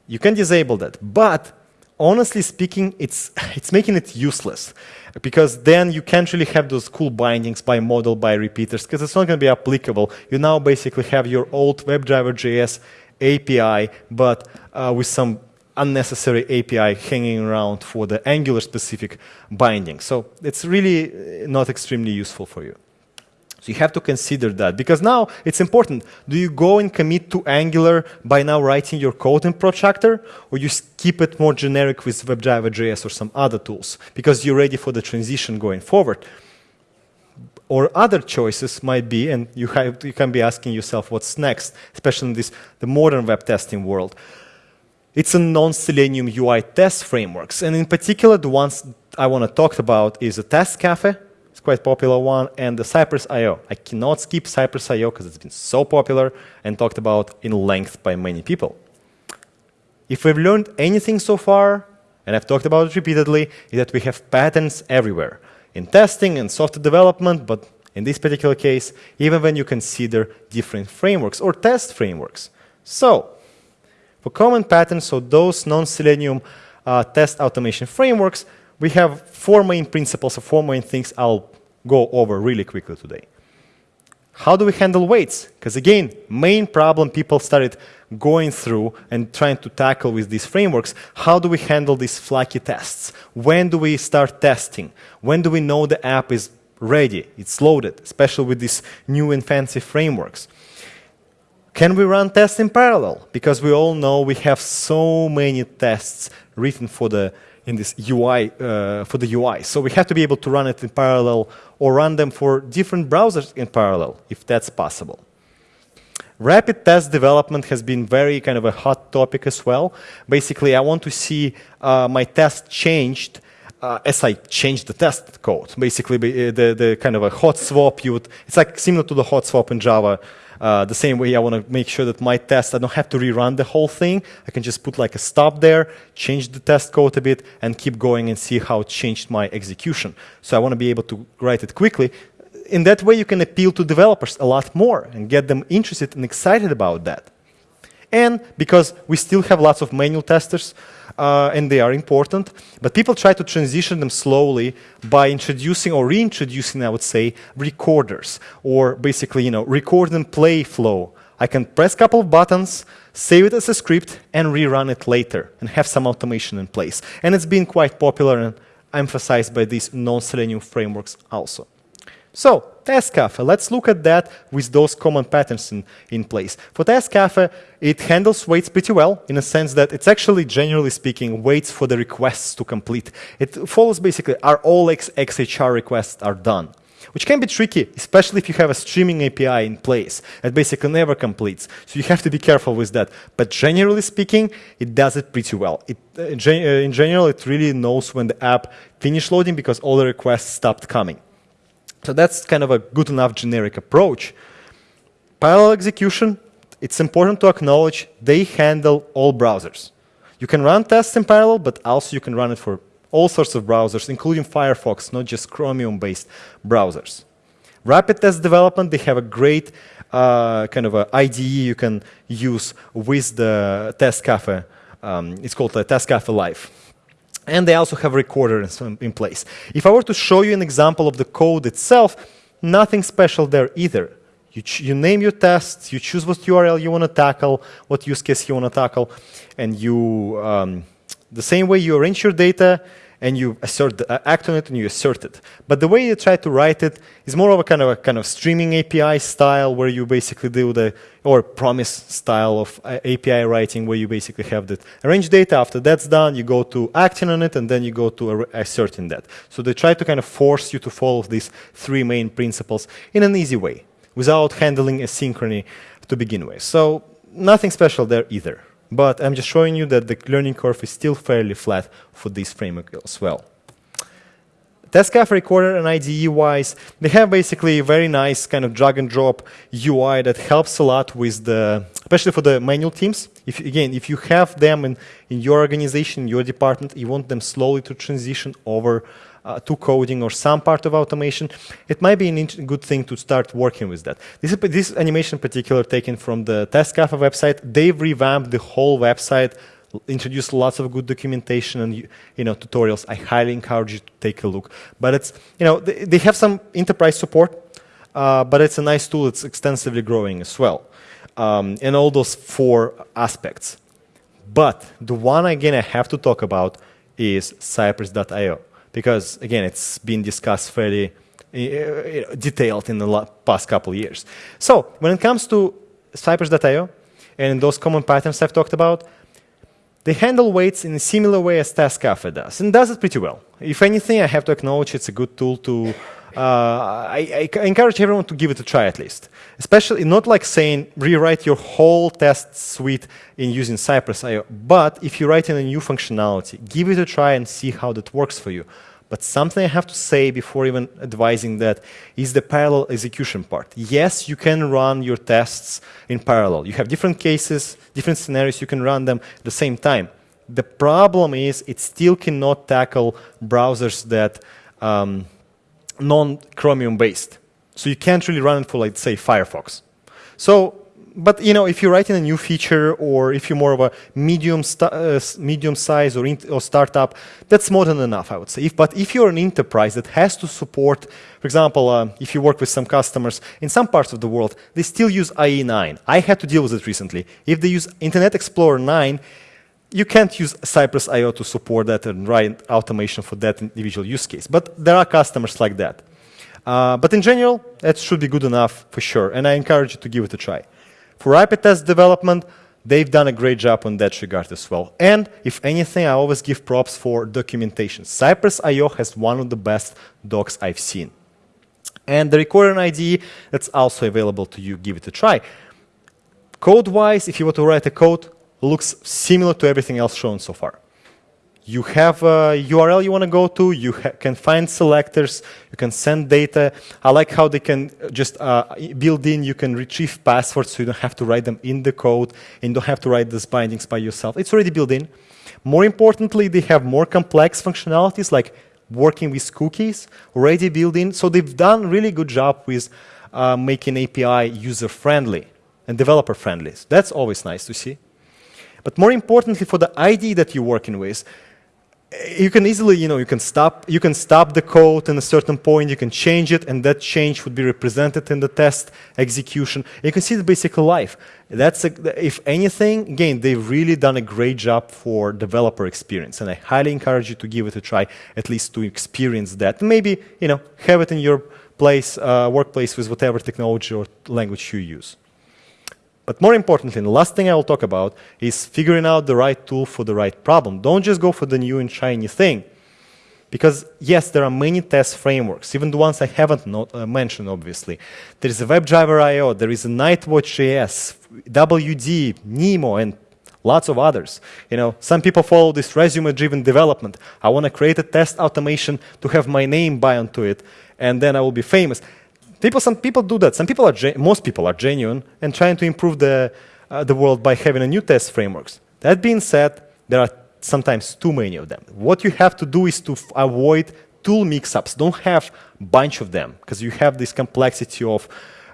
You can disable that, but honestly speaking, it's, it's making it useless because then you can't really have those cool bindings by model, by repeaters, because it's not going to be applicable. You now basically have your old WebDriver.js API, but uh, with some unnecessary API hanging around for the Angular-specific binding. So it's really uh, not extremely useful for you. So you have to consider that because now it's important. Do you go and commit to Angular by now writing your code in Protractor or you keep it more generic with WebDriver.js or some other tools because you're ready for the transition going forward? Or other choices might be, and you, have, you can be asking yourself what's next, especially in this the modern web testing world. It's a non-Selenium UI test frameworks, and in particular, the ones I want to talk about is a Test Cafe, it's quite popular one, and the Cypress IO. I cannot skip Cypress IO because it's been so popular and talked about in length by many people. If we've learned anything so far, and I've talked about it repeatedly, is that we have patterns everywhere in testing and software development, but in this particular case, even when you consider different frameworks or test frameworks. So, for common patterns, so those non-Selenium uh, test automation frameworks, we have four main principles or four main things I'll go over really quickly today. How do we handle waits? Because again, main problem people started going through and trying to tackle with these frameworks, how do we handle these flaky tests? When do we start testing? When do we know the app is ready, it's loaded, especially with these new and fancy frameworks? Can we run tests in parallel? Because we all know we have so many tests written for the in this UI, uh, for the UI. So we have to be able to run it in parallel or run them for different browsers in parallel, if that's possible. Rapid test development has been very kind of a hot topic as well. Basically, I want to see uh, my test changed uh, as I change the test code. Basically, uh, the, the kind of a hot swap, you would, it's like similar to the hot swap in Java. Uh, the same way I want to make sure that my test, I don't have to rerun the whole thing. I can just put like a stop there, change the test code a bit, and keep going and see how it changed my execution. So I want to be able to write it quickly. In that way, you can appeal to developers a lot more and get them interested and excited about that. And because we still have lots of manual testers, uh, and they are important, but people try to transition them slowly by introducing or reintroducing, I would say, recorders, or basically, you know, record and play flow. I can press a couple of buttons, save it as a script, and rerun it later, and have some automation in place. And it's been quite popular and emphasized by these non-Selenium frameworks also. So, Task let's look at that with those common patterns in, in place. For Task it handles waits pretty well in a sense that it's actually, generally speaking, waits for the requests to complete. It follows basically, are all X XHR requests are done which can be tricky, especially if you have a streaming API in place that basically never completes. So you have to be careful with that. But generally speaking, it does it pretty well. It, uh, uh in general, it really knows when the app finished loading because all the requests stopped coming. So that's kind of a good enough generic approach. Parallel execution, it's important to acknowledge they handle all browsers. You can run tests in parallel, but also you can run it for all sorts of browsers, including Firefox, not just Chromium-based browsers. Rapid test development, they have a great uh, kind of a IDE you can use with the Test Cafe. Um, it's called Test Cafe Live. And they also have recorders in, place. If I were to show you an example of the code itself, nothing special there either. You, you, name your tests, you choose what URL you want to tackle, what use case you want to tackle, and you, um, the same way you arrange your data, and you assert, uh, act on it and you assert it. But the way you try to write it is more of a kind of a kind of streaming API style where you basically do the, or promise style of uh, API writing where you basically have the arrange data. After that's done, you go to acting on it and then you go to asserting that. So they try to kind of force you to follow these three main principles in an easy way without handling asynchrony to begin with. So nothing special there either. But I'm just showing you that the learning curve is still fairly flat for this framework as well. TestCafe Recorder and IDE-wise, they have basically a very nice kind of drag and drop UI that helps a lot with the, especially for the manual teams. If Again, if you have them in, in your organization, your department, you want them slowly to transition over uh, to coding or some part of automation, it might be a good thing to start working with that. This, this animation in particular taken from the TestCafe website. They've revamped the whole website, introduced lots of good documentation and you know tutorials. I highly encourage you to take a look. But it's you know they, they have some enterprise support, uh, but it's a nice tool. It's extensively growing as well, um, and all those four aspects. But the one again I have to talk about is Cypress.io because again, it's been discussed fairly uh, detailed in the past couple years. So when it comes to Cypress.io and those common patterns I've talked about, they handle waits in a similar way as TestCafe does, and does it pretty well. If anything, I have to acknowledge it's a good tool to I, I, encourage everyone to give it a try at least. Especially not like saying rewrite your whole test suite in using Cypress.io, but if you write in a new functionality, give it a try and see how that works for you. But something I have to say before even advising that is the parallel execution part. Yes, you can run your tests in parallel. You have different cases, different scenarios, you can run them at the same time. The problem is it still cannot tackle browsers that um, non-Chromium based. So you can't really run it for, like, say, Firefox. So, but you know, if you're writing a new feature, or if you're more of a medium uh, medium size or, or, startup, that's more than enough, I would say. If, but if you're an enterprise that has to support, for example, uh, if you work with some customers in some parts of the world, they still use IE9. I had to deal with it recently. If they use Internet Explorer 9, you can't use Cypress IO to support that and write automation for that individual use case. But there are customers like that. Uh, but in general, that should be good enough for sure. And I encourage you to give it a try. For rapid test development, they've done a great job on that regard as well. And if anything, I always give props for documentation. Cypress IO has one of the best docs I've seen. And the recorder IDE, that's also available to you. Give it a try. Code-wise, if you want to write a code, looks similar to everything else shown so far. You have a URL you want to go to, you can find selectors, you can send data. I like how they can just uh, build in, you can retrieve passwords so you don't have to write them in the code and don't have to write these bindings by yourself. It's already built in. More importantly, they have more complex functionalities like working with cookies already built in. So they've done really good job with uh, making API user-friendly. and developer friendly. That's always nice to see. But more importantly, for the ID that you're working with, you can easily, you know, you can stop, you can stop the code in a certain point, you can change it, and that change would be represented in the test execution. You can see the basic life. That's, a, if anything, again, they've really done a great job for developer experience, and I highly encourage you to give it a try, at least to experience that. Maybe, you know, have it in your place, uh, workplace with whatever technology or language you use. But more importantly, the last thing I will talk about is figuring out the right tool for the right problem. Don't just go for the new and shiny thing. Because yes, there are many test frameworks, even the ones I haven't not, uh, mentioned, obviously. There is a WebDriver IO, there is a Nightwatch.js, WD, Nemo, and lots of others. You know, some people follow this resume-driven development. I want to create a test automation to have my name bound to it, and then I will be famous. People, some people do that. Some people are, most people are genuine and trying to improve the, uh, the world by having a new test frameworks. That being said, there are sometimes too many of them. What you have to do is to avoid tool mix-ups. Don't have bunch of them because you have this complexity of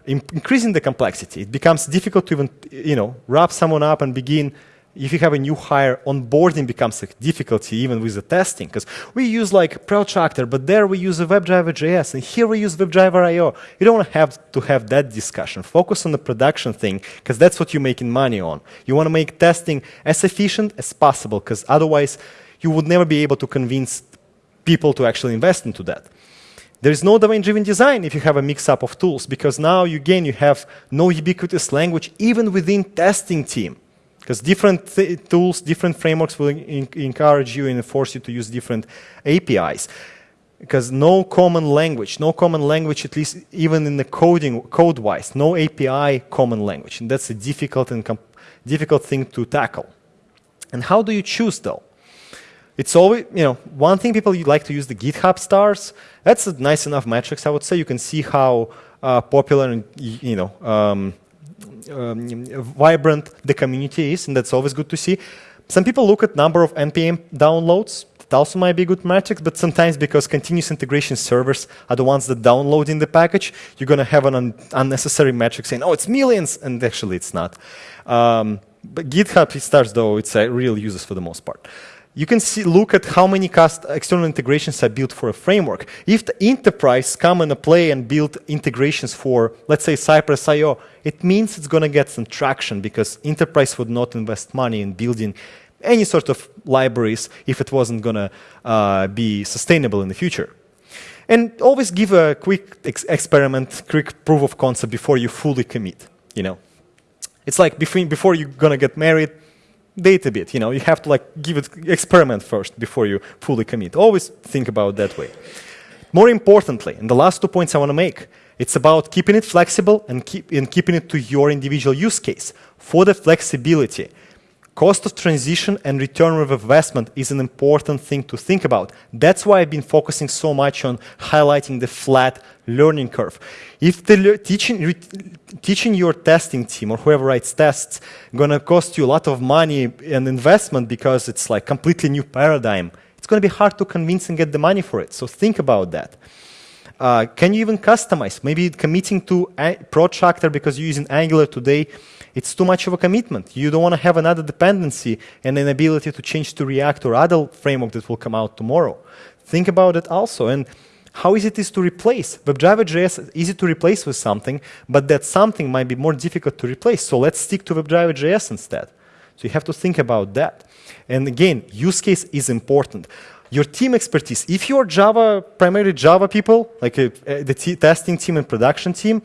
increasing the complexity. It becomes difficult to even, you know, wrap someone up and begin if you have a new hire, onboarding becomes a difficulty even with the testing because we use like Protractor, but there we use a WebDriver JS, and here we use WebDriver IO. You don't have to have that discussion. Focus on the production thing because that's what you're making money on. You want to make testing as efficient as possible because otherwise you would never be able to convince people to actually invest into that. There is no domain-driven design if you have a mix-up of tools because now, you, again, you have no ubiquitous language even within testing team. Because different tools, different frameworks will encourage you and force you to use different APIs. Because no common language, no common language, at least even in the coding, code-wise, no API common language. And that's a difficult and difficult thing to tackle. And how do you choose though? It's always, you know, one thing people like to use the GitHub stars. That's a nice enough metrics, I would say. You can see how uh, popular and, you know, um, vibrant the community is, and that's always good to see. Some people look at number of NPM downloads. That also might be a good metric, but sometimes because continuous integration servers are the ones that download in the package, you're going to have an un unnecessary metric saying, oh, it's millions, and actually it's not. Um, but GitHub stars, though, it's a real users for the most part you can see, look at how many external integrations are built for a framework. If the enterprise come and play and build integrations for, let's say, Cypress IO, it means it's going to get some traction because enterprise would not invest money in building any sort of libraries if it wasn't going to uh, be sustainable in the future. And always give a quick ex experiment, quick proof of concept before you fully commit. You know, it's like before you're going to get married, date a bit. You know, you have to like give it experiment first before you fully commit. Always think about that way. More importantly, and the last two points I want to make, it's about keeping it flexible and, keep, and keeping it to your individual use case. For the flexibility, Cost of transition and return of investment is an important thing to think about. That's why I've been focusing so much on highlighting the flat learning curve. If the teaching, teaching your testing team or whoever writes tests gonna cost you a lot of money and investment because it's like completely new paradigm, it's gonna be hard to convince and get the money for it. So think about that. Uh, can you even customize? Maybe committing to a Protractor because you're using Angular today it's too much of a commitment. You don't want to have another dependency and an ability to change to React or other framework that will come out tomorrow. Think about it also. And how easy it is to replace. WebDriver.js is easy to replace with something, but that something might be more difficult to replace. So let's stick to WebDriver.js instead. So you have to think about that. And again, use case is important. Your team expertise. If you're Java, primarily Java people, like uh, a, the testing team and production team,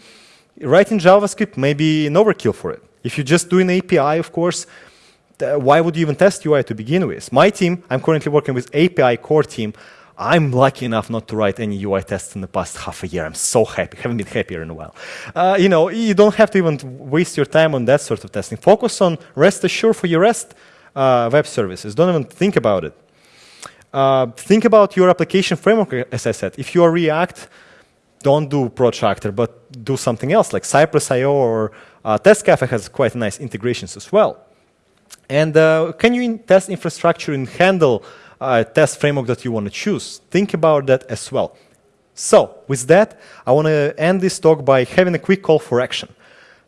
writing JavaScript may be an overkill for it. If you just do an API, of course, why would you even test UI to begin with? My team, I'm currently working with API core team. I'm lucky enough not to write any UI tests in the past half a year. I'm so happy. Haven't been happier in a while. Uh, you know, you don't have to even waste your time on that sort of testing. Focus on REST Assured for your REST uh, web services. Don't even think about it. Uh, think about your application framework, as I said. If you are React, don't do Protractor, but do something else like Cypress.io or uh, TestCafe has quite nice integrations as well. And uh, can you in test infrastructure and handle a test framework that you want to choose? Think about that as well. So with that, I want to end this talk by having a quick call for action.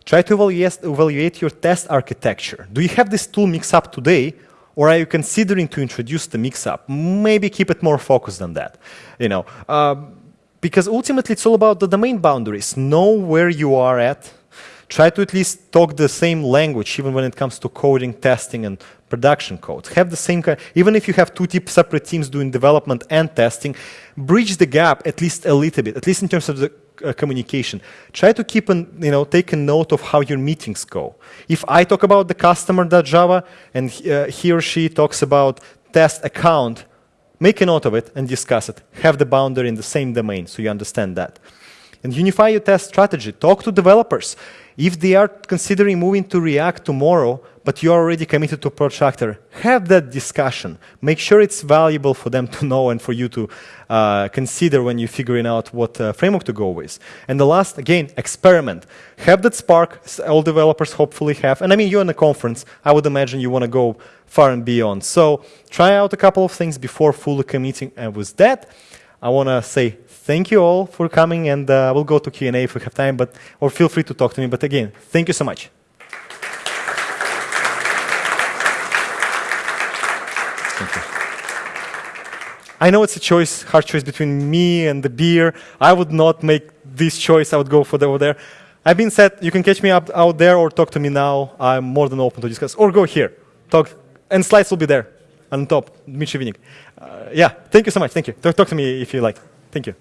try to evaluate, your test architecture. Do you have this tool mix-up today, or are you considering to introduce the mix-up? Maybe keep it more focused than that. You know, um, because ultimately it's all about the domain boundaries. Know where you are at. Try to at least talk the same language, even when it comes to coding, testing, and production code. Have the same kind, even if you have two separate teams doing development and testing, bridge the gap at least a little bit, at least in terms of the uh, communication. Try to keep an, you know, take a note of how your meetings go. If I talk about the customer.java and uh, he or she talks about test account, make a note of it and discuss it. Have the boundary in the same domain so you understand that. And unify your test strategy. Talk to developers. If they are considering moving to React tomorrow, but you're already committed to Protractor, have that discussion. Make sure it's valuable for them to know and for you to uh, consider when you're figuring out what uh, framework to go with. And the last, again, experiment. Have that spark, all developers hopefully have. And I mean, you're in a conference, I would imagine you want to go far and beyond. So try out a couple of things before fully committing. And with that, I want to say thank you all for coming, and uh, we'll go to Q&A if we have time, but or feel free to talk to me. But again, thank you so much. I know it's a choice, hard choice between me and the beer. I would not make this choice. I would go for the over there. I've been said you can catch me up out there or talk to me now. I'm more than open to discuss. Or go here. Talk, and slides will be there on top. Dmitry Vinnik. Uh, yeah, thank you so much. Thank you. Talk, talk to me if you like. Thank you.